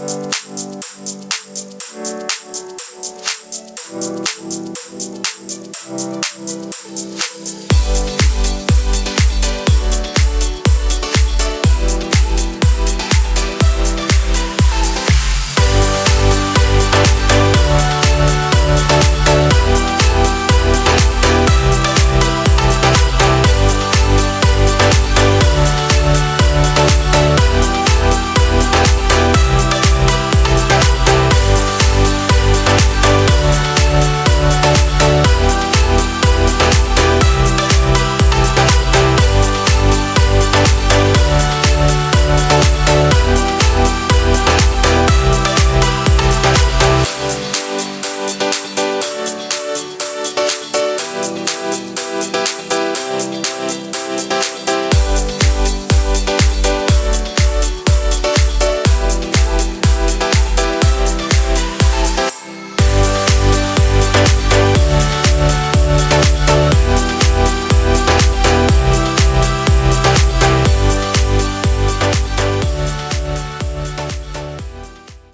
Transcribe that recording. We'll